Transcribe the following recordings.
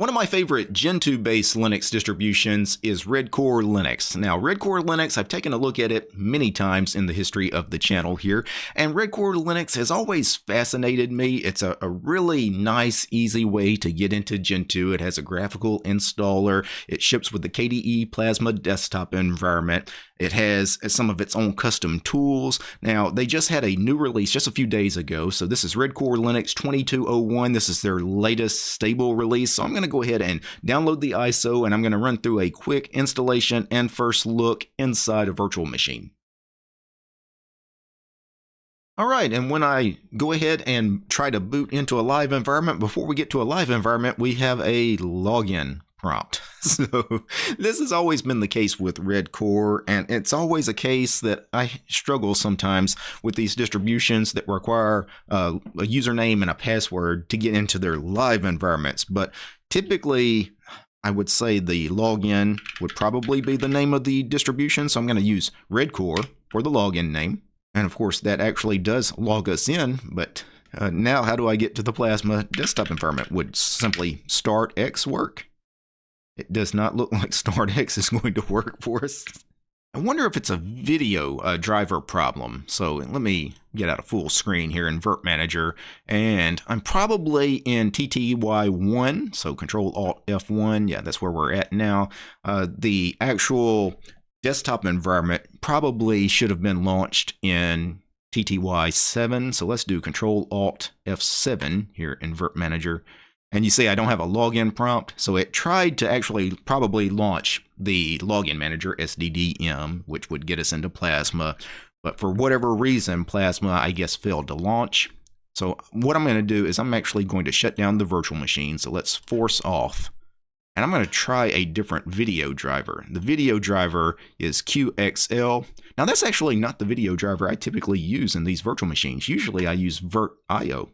One of my favorite Gentoo based Linux distributions is Redcore Linux. Now, Redcore Linux, I've taken a look at it many times in the history of the channel here, and Redcore Linux has always fascinated me. It's a, a really nice, easy way to get into Gentoo. It has a graphical installer, it ships with the KDE Plasma desktop environment. It has uh, some of its own custom tools. Now, they just had a new release just a few days ago. So this is Red Core Linux 2201. This is their latest stable release. So I'm going to go ahead and download the ISO and I'm going to run through a quick installation and first look inside a virtual machine. All right, and when I go ahead and try to boot into a live environment, before we get to a live environment, we have a login prompt. So this has always been the case with Red Core, and it's always a case that I struggle sometimes with these distributions that require uh, a username and a password to get into their live environments. But typically, I would say the login would probably be the name of the distribution. So I'm going to use Red Core for the login name. And of course, that actually does log us in, but uh, now how do I get to the Plasma desktop environment? Would simply start X work? It does not look like StartX is going to work for us. I wonder if it's a video uh, driver problem. So let me get out a full screen here in Virt Manager. And I'm probably in TTY1, so Control Alt F1. Yeah, that's where we're at now. Uh, the actual desktop environment probably should have been launched in TTY7. So let's do Control Alt F7 here in Virt Manager. And you see I don't have a login prompt, so it tried to actually probably launch the login manager SDDM, which would get us into Plasma. But for whatever reason, Plasma, I guess, failed to launch. So what I'm going to do is I'm actually going to shut down the virtual machine. So let's force off. And I'm going to try a different video driver. The video driver is QXL. Now that's actually not the video driver I typically use in these virtual machines. Usually I use VirtIO.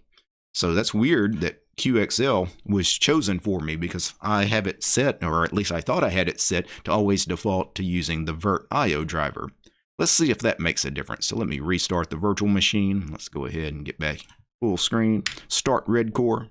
So that's weird that QXL was chosen for me because I have it set, or at least I thought I had it set, to always default to using the VirtIO driver. Let's see if that makes a difference. So let me restart the virtual machine. Let's go ahead and get back full screen. Start Red Core.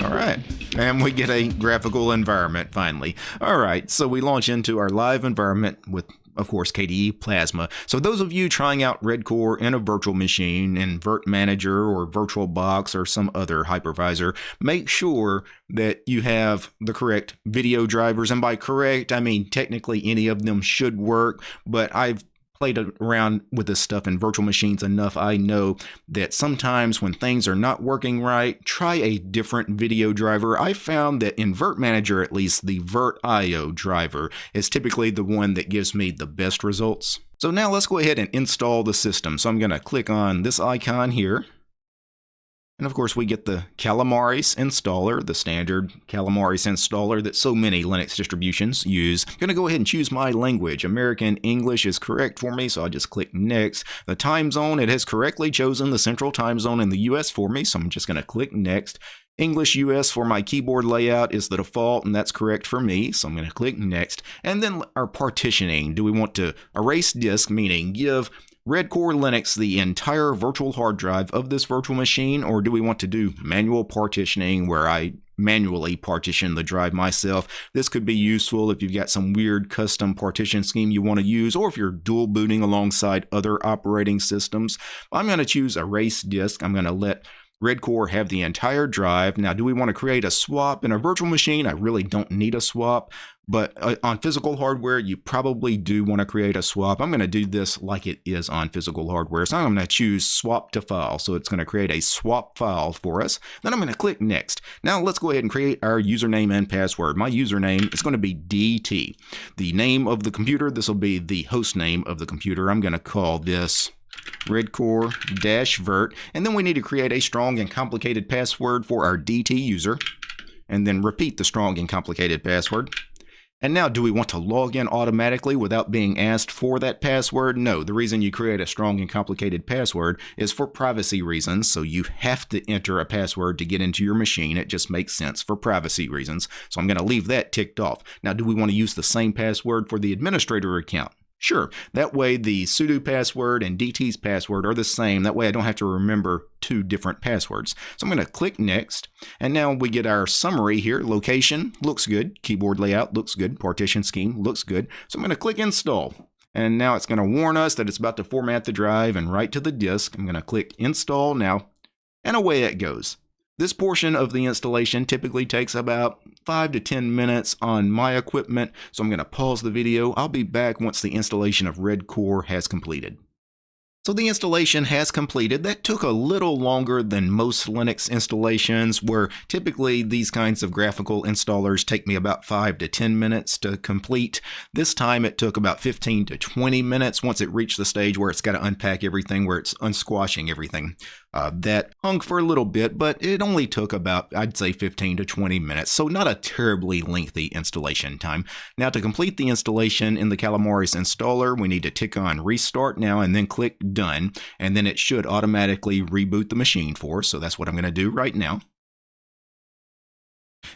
All right. And we get a graphical environment finally. All right, so we launch into our live environment with of course, KDE Plasma. So those of you trying out Redcore in a virtual machine in Virt Manager or VirtualBox or some other hypervisor, make sure that you have the correct video drivers. And by correct, I mean technically any of them should work, but I've played around with this stuff in virtual machines enough, I know that sometimes when things are not working right, try a different video driver. I found that in Virt Manager, at least, the VirtIO driver is typically the one that gives me the best results. So now let's go ahead and install the system. So I'm going to click on this icon here. And of course, we get the Calamares installer, the standard Calamares installer that so many Linux distributions use. I'm going to go ahead and choose my language. American English is correct for me, so I'll just click Next. The time zone, it has correctly chosen the central time zone in the US for me, so I'm just going to click Next. English US for my keyboard layout is the default, and that's correct for me, so I'm going to click Next. And then our partitioning. Do we want to erase disk, meaning give Red Core Linux the entire virtual hard drive of this virtual machine, or do we want to do manual partitioning where I manually partition the drive myself. This could be useful if you've got some weird custom partition scheme you want to use, or if you're dual booting alongside other operating systems. I'm going to choose erase disk. I'm going to let Red Core have the entire drive. Now, do we want to create a swap in a virtual machine? I really don't need a swap. But uh, on physical hardware, you probably do want to create a swap. I'm going to do this like it is on physical hardware. So I'm going to choose swap to file. So it's going to create a swap file for us. Then I'm going to click next. Now let's go ahead and create our username and password. My username is going to be DT. The name of the computer, this will be the host name of the computer. I'm going to call this redcore-virt. And then we need to create a strong and complicated password for our DT user. And then repeat the strong and complicated password. And now, do we want to log in automatically without being asked for that password? No, the reason you create a strong and complicated password is for privacy reasons. So you have to enter a password to get into your machine. It just makes sense for privacy reasons. So I'm going to leave that ticked off. Now, do we want to use the same password for the administrator account? Sure, that way the sudo password and DT's password are the same. That way I don't have to remember two different passwords. So I'm going to click next, and now we get our summary here. Location looks good, keyboard layout looks good, partition scheme looks good. So I'm going to click install. And now it's going to warn us that it's about to format the drive and write to the disk. I'm going to click install now, and away it goes. This portion of the installation typically takes about 5 to 10 minutes on my equipment, so I'm going to pause the video. I'll be back once the installation of Red Core has completed. So the installation has completed. That took a little longer than most Linux installations, where typically these kinds of graphical installers take me about 5 to 10 minutes to complete. This time it took about 15 to 20 minutes once it reached the stage where it's got to unpack everything, where it's unsquashing everything. Uh, that hung for a little bit, but it only took about, I'd say, 15 to 20 minutes, so not a terribly lengthy installation time. Now, to complete the installation in the Calamares installer, we need to tick on Restart now and then click Done, and then it should automatically reboot the machine for us, so that's what I'm going to do right now.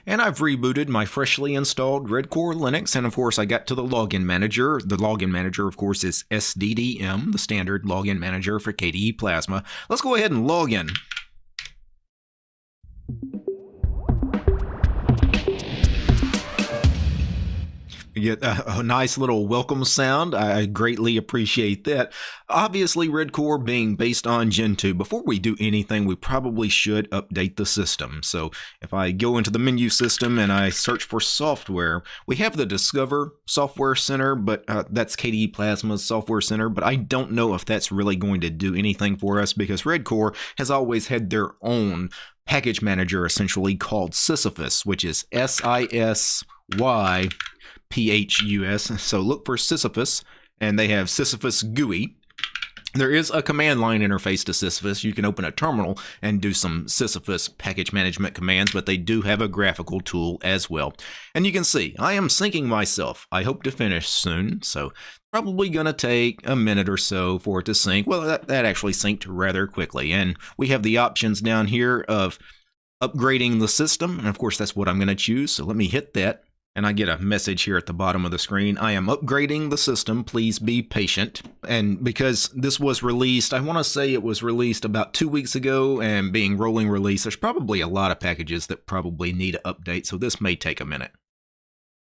And I've rebooted my freshly installed Redcore Linux, and of course I got to the login manager. The login manager, of course, is SDDM, the standard login manager for KDE Plasma. Let's go ahead and log in. Get a, a, nice little welcome sound. I greatly appreciate that. Obviously, Red Core being based on Gentoo, before we do anything, we probably should update the system. So if I go into the menu system and I search for software, we have the Discover Software Center, but uh, that's KDE Plasma's Software Center, but I don't know if that's really going to do anything for us because Red Core has always had their own package manager essentially called Sisyphus, which is S I S Y P-H-U-S. So look for Sisyphus, and they have Sisyphus GUI. There is a command line interface to Sisyphus. You can open a terminal and do some Sisyphus package management commands, but they do have a graphical tool as well. And you can see, I am syncing myself. I hope to finish soon, so probably going to take a minute or so for it to sync. Well, that, that actually synced rather quickly. And we have the options down here of upgrading the system, and of course that's what I'm going to choose. So let me hit that and I get a message here at the bottom of the screen. I am upgrading the system. Please be patient. And because this was released, I want to say it was released about two weeks ago and being rolling release, there's probably a lot of packages that probably need an update, so this may take a minute.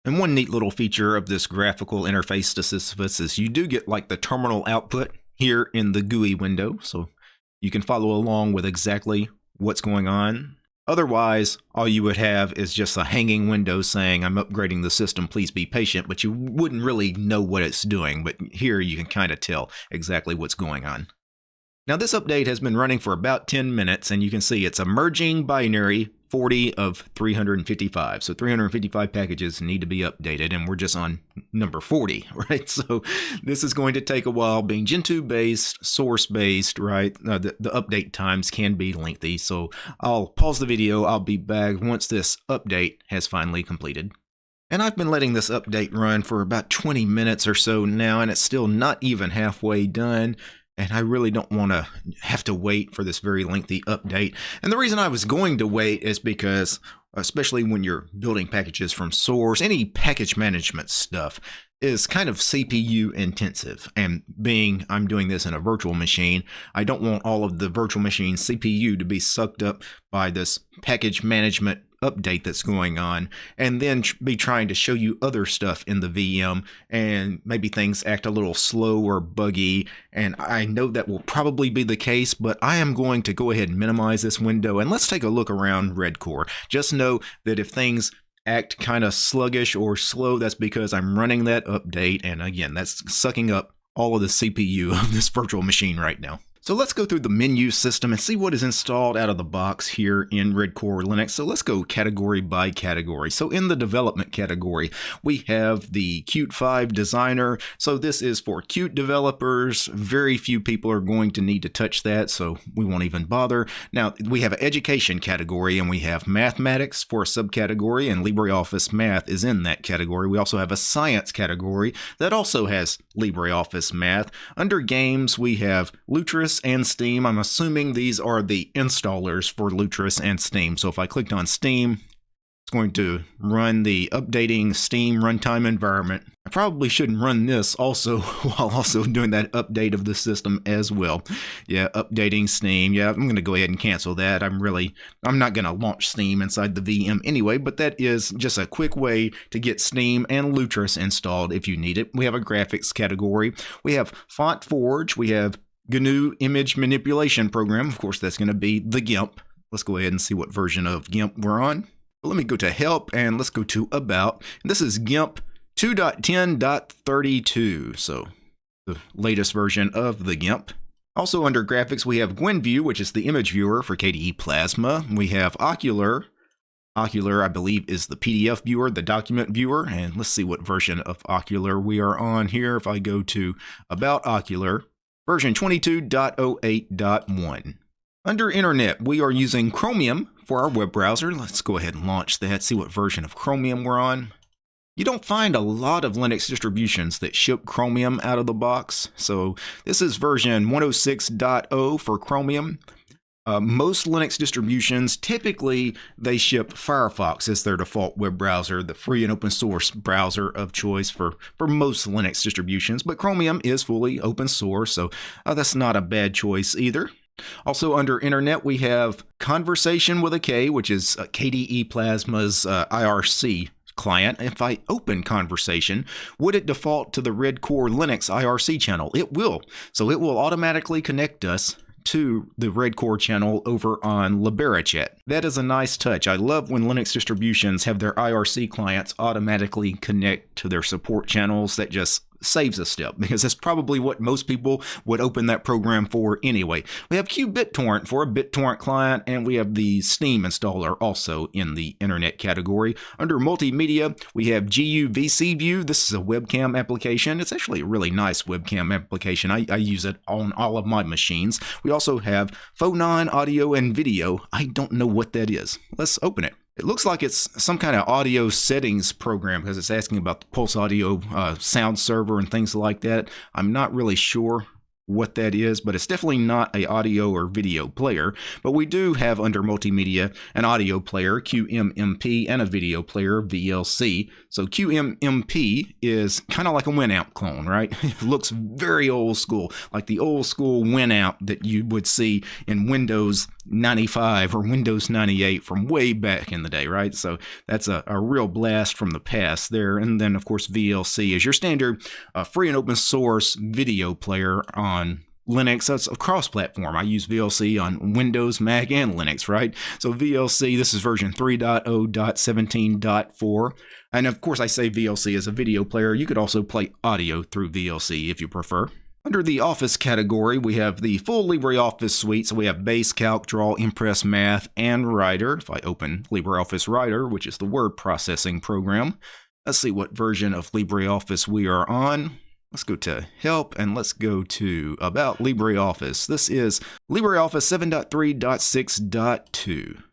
And one neat little feature of this graphical interface to Sisyphus is you do get like the terminal output here in the GUI window, so you can follow along with exactly what's going on Otherwise, all you would have is just a hanging window saying, I'm upgrading the system, please be patient, but you wouldn't really know what it's doing. But here you can kind of tell exactly what's going on. Now this update has been running for about 10 minutes and you can see it's a merging binary 40 of 355. So 355 packages need to be updated and we're just on number 40, right? So this is going to take a while being Gentoo based, source based, right? Uh, the, the update times can be lengthy. So I'll pause the video. I'll be back once this update has finally completed. And I've been letting this update run for about 20 minutes or so now, and it's still not even halfway done and I really don't want to have to wait for this very lengthy update. And the reason I was going to wait is because, especially when you're building packages from source, any package management stuff is kind of CPU intensive. And being I'm doing this in a virtual machine, I don't want all of the virtual machine CPU to be sucked up by this package management update that's going on and then be trying to show you other stuff in the VM and maybe things act a little slow or buggy and I know that will probably be the case but I am going to go ahead and minimize this window and let's take a look around Redcore. Just know that if things act kind of sluggish or slow that's because I'm running that update and again that's sucking up all of the CPU of this virtual machine right now. So let's go through the menu system and see what is installed out of the box here in Red Core Linux. So let's go category by category. So in the development category, we have the Qt 5 Designer. So this is for Qt developers. Very few people are going to need to touch that, so we won't even bother. Now, we have an education category and we have mathematics for a subcategory and LibreOffice Math is in that category. We also have a science category that also has LibreOffice Math. Under games, we have Lutris and Steam. I'm assuming these are the installers for Lutris and Steam. So if I clicked on Steam, It's going to run the updating Steam runtime environment. I probably shouldn't run this also while also doing that update of the system as well. Yeah, updating Steam. Yeah, I'm going to go ahead and cancel that. I'm really, I'm not going to launch Steam inside the VM anyway, but that is just a quick way to get Steam and Lutris installed if you need it. We have a graphics category. We have Font Forge. We have GNU image manipulation program. Of course, that's going to be the GIMP. Let's go ahead and see what version of GIMP we're on. Let me go to help and let's go to about. This is GIMP 2.10.32, so the latest version of the GIMP. Also under graphics, we have GwenView, which is the image viewer for KDE Plasma. We have Okular. Okular, I believe, is the PDF viewer, the document viewer. And let's see what version of Okular we are on here. If I go to About Okular, version 22.08.1. Under Internet, we are using Chromium for our web browser. Let's go ahead and launch that, see what version of Chromium we're on. You don't find a lot of Linux distributions that ship Chromium out of the box. So this is version 106.0 for Chromium. Uh, most Linux distributions, typically they ship Firefox as their default web browser, the free and open source browser of choice for, for most Linux distributions, but Chromium is fully open source, so uh, that's not a bad choice either. Also under internet, we have Konversation with a K, which is uh, KDE Plasma's uh, IRC client. If I open Konversation, would it default to the Red Core Linux IRC channel? It will. So it will automatically connect us to the Red Core channel over on LiberaChat. That is a nice touch. I love when Linux distributions have their IRC clients automatically connect to their support channels. That just saves a step because that's probably what most people would open that program for anyway. We have QBitTorrent for a BitTorrent client, and we have the Steam installer also in the internet category. Under multimedia, we have guvcview. This is a webcam application. It's actually a really nice webcam application. I, I use it on all of my machines. We also have Phonon Audio and Video. I don't know what that is. Let's open it. It looks like it's some kind of audio settings program because it's asking about the Pulse Audio uh, sound server and things like that. I'm not really sure what that is, but it's definitely not a audio or video player. But we do have under multimedia an audio player, QMMP, and a video player, VLC. So QMMP is kind of like a Winamp clone, right? it looks very old school, like the old school Winamp that you would see in Windows 95 or Windows 98 from way back in the day, right? So that's a, a real blast from the past there. And then, of course, VLC is your standard uh, free and open source video player on Linux. That's a cross platform. I use VLC on Windows, Mac, and Linux, right? So VLC, this is version 3.0.17.4. And of course, I say VLC as a video player. You could also play audio through VLC if you prefer. Under the Office category, we have the full LibreOffice suite. So we have Base, Calc, Draw, Impress, Math, and Writer. If I open LibreOffice Writer, which is the word processing program, let's see what version of LibreOffice we are on. Let's go to Help and let's go to About LibreOffice. This is LibreOffice 7.3.6.2. Let's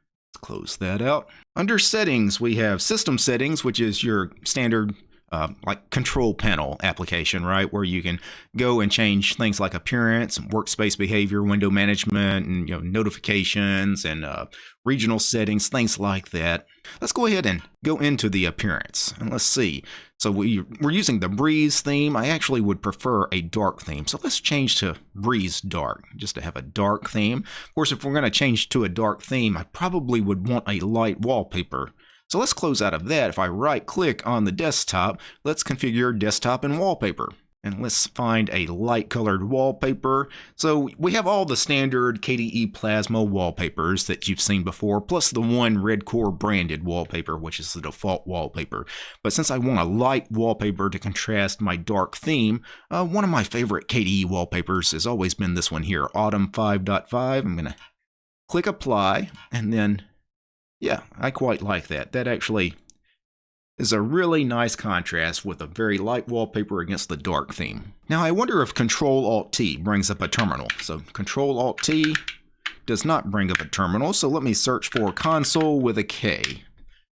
close that out. Under Settings, we have System Settings, which is your standard uh, like control panel application, right? Where you can go and change things like appearance, workspace behavior, window management, and you know notifications and uh, regional settings, things like that. Let's go ahead and go into the appearance and let's see. So we, we're using the Breeze theme. I actually would prefer a dark theme. So let's change to Breeze Dark just to have a dark theme. Of course, if we're going to change to a dark theme, I probably would want a light wallpaper. So let's close out of that. If I right click on the desktop, let's configure desktop and wallpaper. And let's find a light colored wallpaper. So we have all the standard KDE Plasma wallpapers that you've seen before, plus the one Red Core branded wallpaper, which is the default wallpaper. But since I want a light wallpaper to contrast my dark theme, uh, one of my favorite KDE wallpapers has always been this one here, Autumn 5.5. I'm going to click apply and then yeah, I quite like that. That actually is a really nice contrast with a very light wallpaper against the dark theme. Now I wonder if Control-Alt-T brings up a terminal. So Control-Alt-T does not bring up a terminal, so let me search for console with a K.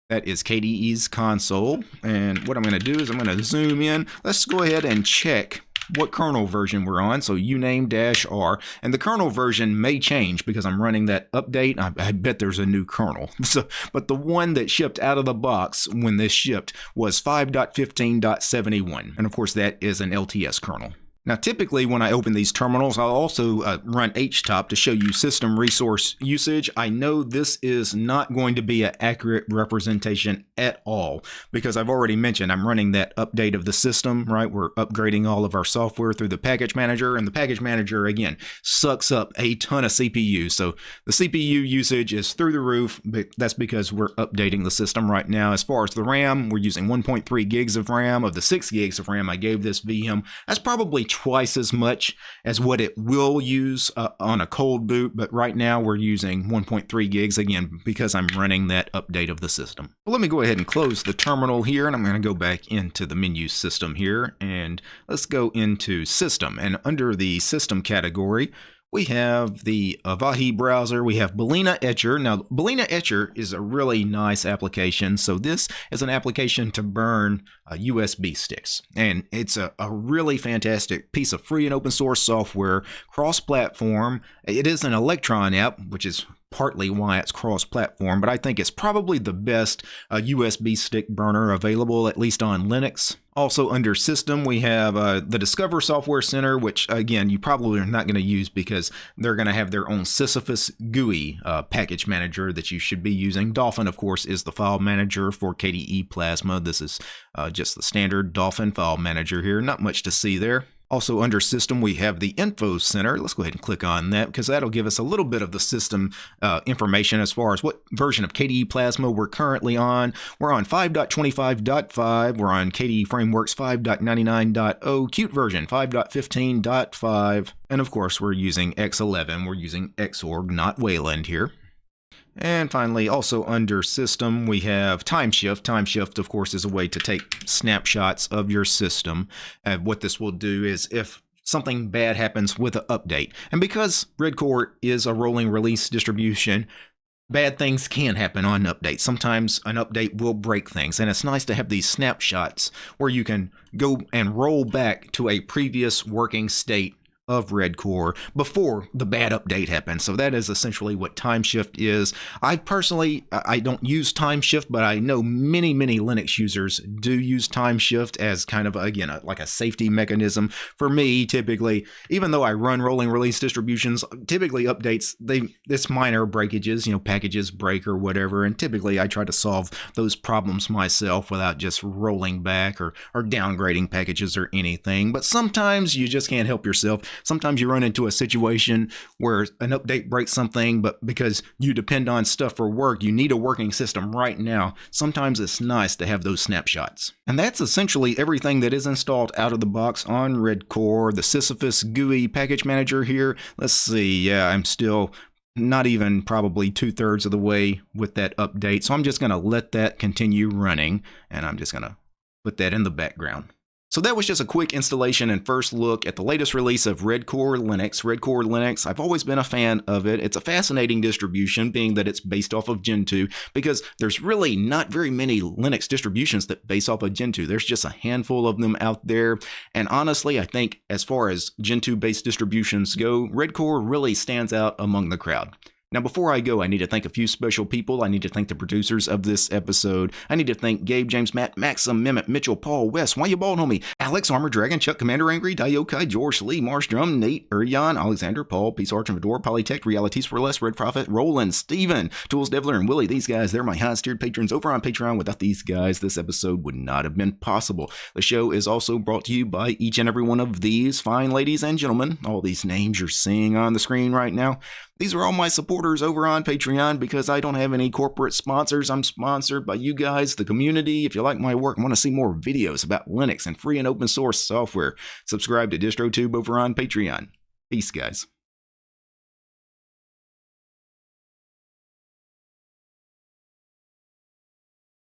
That is KDE's console, and what I'm going to do is I'm going to zoom in. Let's go ahead and check what kernel version we're on. So uname dash r, and the kernel version may change because I'm running that update. I, I bet there's a new kernel. So, but the one that shipped out of the box when this shipped was 5.15.71, and of course that is an LTS kernel. Now, typically when I open these terminals, I'll also uh, run htop to show you system resource usage. I know this is not going to be an accurate representation at all because I've already mentioned I'm running that update of the system, right? We're upgrading all of our software through the package manager and the package manager, again, sucks up a ton of CPU. So the CPU usage is through the roof, but that's because we're updating the system right now. As far as the RAM, we're using 1.3 gigs of RAM. Of the 6 gigs of RAM I gave this VM, that's probably twice as much as what it will use uh, on a cold boot, but right now we're using 1.3 gigs again because I'm running that update of the system. Well, let me go ahead and close the terminal here and I'm going to go back into the menu system here and let's go into system and under the system category we have the Avahi browser. We have Balena Etcher. Now, Balena Etcher is a really nice application. So this is an application to burn uh, USB sticks. And it's a, a really fantastic piece of free and open source software, cross-platform. It is an Electron app, which is partly why it's cross-platform, but I think it's probably the best uh, USB stick burner available, at least on Linux. Also under system, we have uh, the Discover Software Center, which again, you probably are not going to use because they're going to have their own Sisyphus GUI uh, package manager that you should be using. Dolphin, of course, is the file manager for KDE Plasma. This is uh, just the standard Dolphin file manager here. Not much to see there. Also under system, we have the info center. Let's go ahead and click on that because that'll give us a little bit of the system uh, information as far as what version of KDE Plasma we're currently on. We're on 5.25.5. We're on KDE Frameworks 5.99.0, Qt version 5.15.5. And of course, we're using X11. We're using Xorg, not Wayland here. And finally, also under system, we have Timeshift. Time shift, of course, is a way to take snapshots of your system. And what this will do is if something bad happens with an update, and because Redcore is a rolling release distribution, bad things can happen on updates. Sometimes an update will break things, and it's nice to have these snapshots where you can go and roll back to a previous working state of Red Core before the bad update happened. So that is essentially what Timeshift is. I personally I don't use Timeshift, but I know many many Linux users do use Timeshift as kind of again a, like a safety mechanism. For me, typically, even though I run rolling release distributions, typically updates they this minor breakages, you know, packages break or whatever, and typically I try to solve those problems myself without just rolling back or or downgrading packages or anything. But sometimes you just can't help yourself sometimes you run into a situation where an update breaks something, but because you depend on stuff for work, you need a working system right now. Sometimes it's nice to have those snapshots. And that's essentially everything that is installed out of the box on Red Core, the Sisyphus GUI package manager here. Let's see, yeah, I'm still not even probably two thirds of the way with that update. So I'm just going to let that continue running and I'm just going to put that in the background. So that was just a quick installation and first look at the latest release of Redcore Linux. Redcore Linux, I've always been a fan of it. It's a fascinating distribution, being that it's based off of Gentoo, because there's really not very many Linux distributions that base off of Gentoo. There's just a handful of them out there. And honestly, I think as far as Gentoo-based distributions go, Redcore really stands out among the crowd. Now, before I go, I need to thank a few special people. I need to thank the producers of this episode. I need to thank Gabe, James, Matt, Maxim, Mehmet, Mitchell, Paul, Wes, Why You Bald Homie, Alex, Armor Dragon, Chuck, Commander Angry, Diokai, George, Lee, Marstrom, Nate, Urian, Alexander, Paul, Peace Arch and Fedor, Polytech, Realities for Less, Red Prophet, Roland, Steven, Tools Devler, and Willie. These guys, they're my highest tiered patrons over on Patreon. Without these guys, this episode would not have been possible. The show is also brought to you by each and every one of these fine ladies and gentlemen. All these names you're seeing on the screen right now. These are all my supporters over on Patreon because I don't have any corporate sponsors. I'm sponsored by you guys, the community. If you like my work and want to see more videos about Linux and free and open source software, subscribe to DistroTube over on Patreon. Peace, guys.